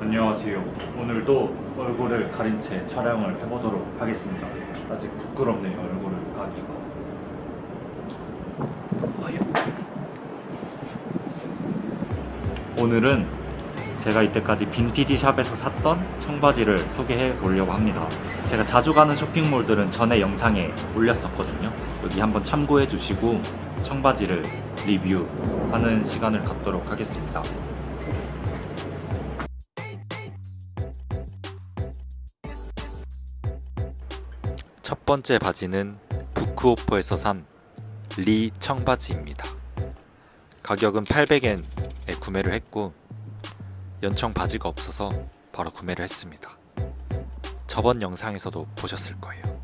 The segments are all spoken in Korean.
안녕하세요. 오늘도 얼굴을 가린 채 촬영을 해보도록 하겠습니다. 아직 부끄럽네요, 얼굴을 까기가. 오늘은 제가 이때까지 빈티지 샵에서 샀던 청바지를 소개해 보려고 합니다. 제가 자주 가는 쇼핑몰들은 전에 영상에 올렸었거든요. 여기 한번 참고해 주시고 청바지를 리뷰하는 시간을 갖도록 하겠습니다. 첫 번째 바지는 북오프에서 산 리 청바지입니다. 가격은 800엔에 구매를 했고 연청 바지가 없어서 바로 구매를 했습니다. 저번 영상에서도 보셨을 거예요.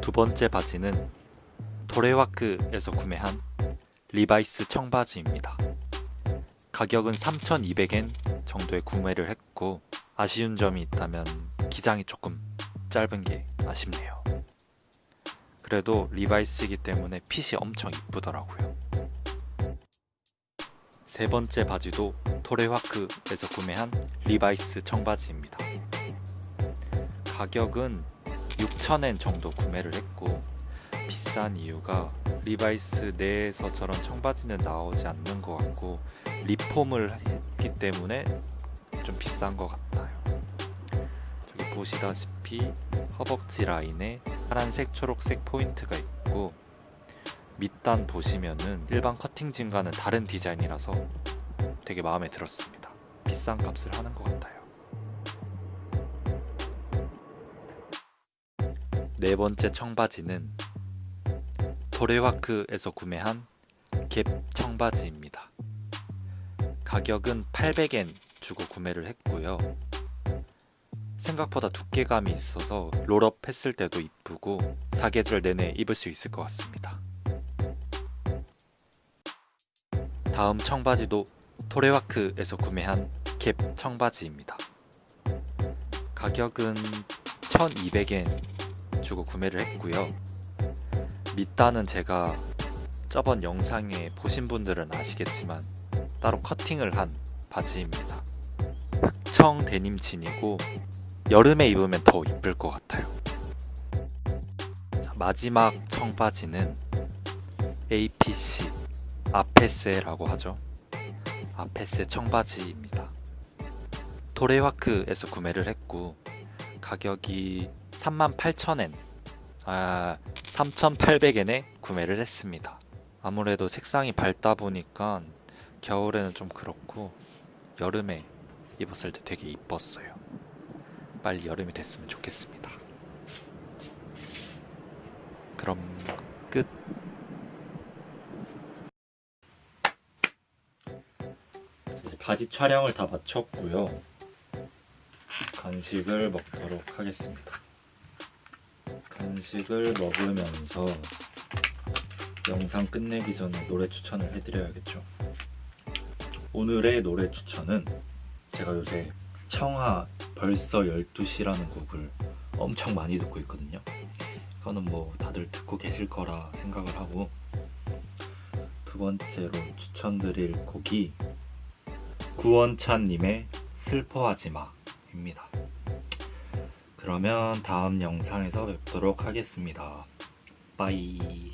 두 번째 바지는 토레화크에서 구매한 리바이스 청바지입니다. 가격은 3,200엔 정도에 구매를 했고 아쉬운 점이 있다면 기장이 조금 짧은 게 아쉽네요. 그래도 리바이스이기 때문에 핏이 엄청 이쁘더라고요. 세 번째 바지도 토레화크에서 구매한 리바이스 청바지입니다. 가격은 6,000엔 정도 구매를 했고 비싼 이유가 리바이스 내에서 저런 청바지는 나오지 않는 것 같고 리폼을 했기 때문에 좀 비싼 것 같아요. 저기 보시다시피 허벅지 라인에 파란색 초록색 포인트가 있고 밑단 보시면은 일반 커팅진과는 다른 디자인이라서 되게 마음에 들었습니다. 비싼 값을 하는 것 같아요. 네 번째 청바지는 도레와크에서 구매한 갭 청바지입니다. 가격은 800엔 주고 구매를 했고요. 생각보다 두께감이 있어서 롤업 했을 때도 이쁘고 사계절 내내 입을 수 있을 것 같습니다. 다음 청바지도 토레와크에서 구매한 캡 청바지입니다. 가격은 1200엔 주고 구매를 했고요. 밑단은 제가 저번 영상에 보신 분들은 아시겠지만 따로 커팅을 한 바지입니다. 흑청 데님 진이고 여름에 입으면 더 이쁠 것 같아요. 자, 마지막 청바지는 APC 아페스라고 하죠. 아페스 청바지입니다. 도레와크에서 구매를 했고 가격이 38,000엔 아 3,800엔에 구매를 했습니다. 아무래도 색상이 밝다 보니까 겨울에는 좀 그렇고 여름에 입었을 때 되게 이뻤어요. 빨리 여름이 됐으면 좋겠습니다. 그럼 끝. 바지 촬영을 다 마쳤고요. 간식을 먹도록 하겠습니다. 간식을 먹으면서 영상 끝내기 전에 노래 추천을 해드려야겠죠. 오늘의 노래 추천은 제가 요새 청하 벌써 12시라는 곡을 엄청 많이 듣고 있거든요. 이거는 뭐 다들 듣고 계실 거라 생각을 하고 두 번째로 추천드릴 곡이 구원찬님의 슬퍼하지마 입니다. 그러면 다음 영상에서 뵙도록 하겠습니다. 빠이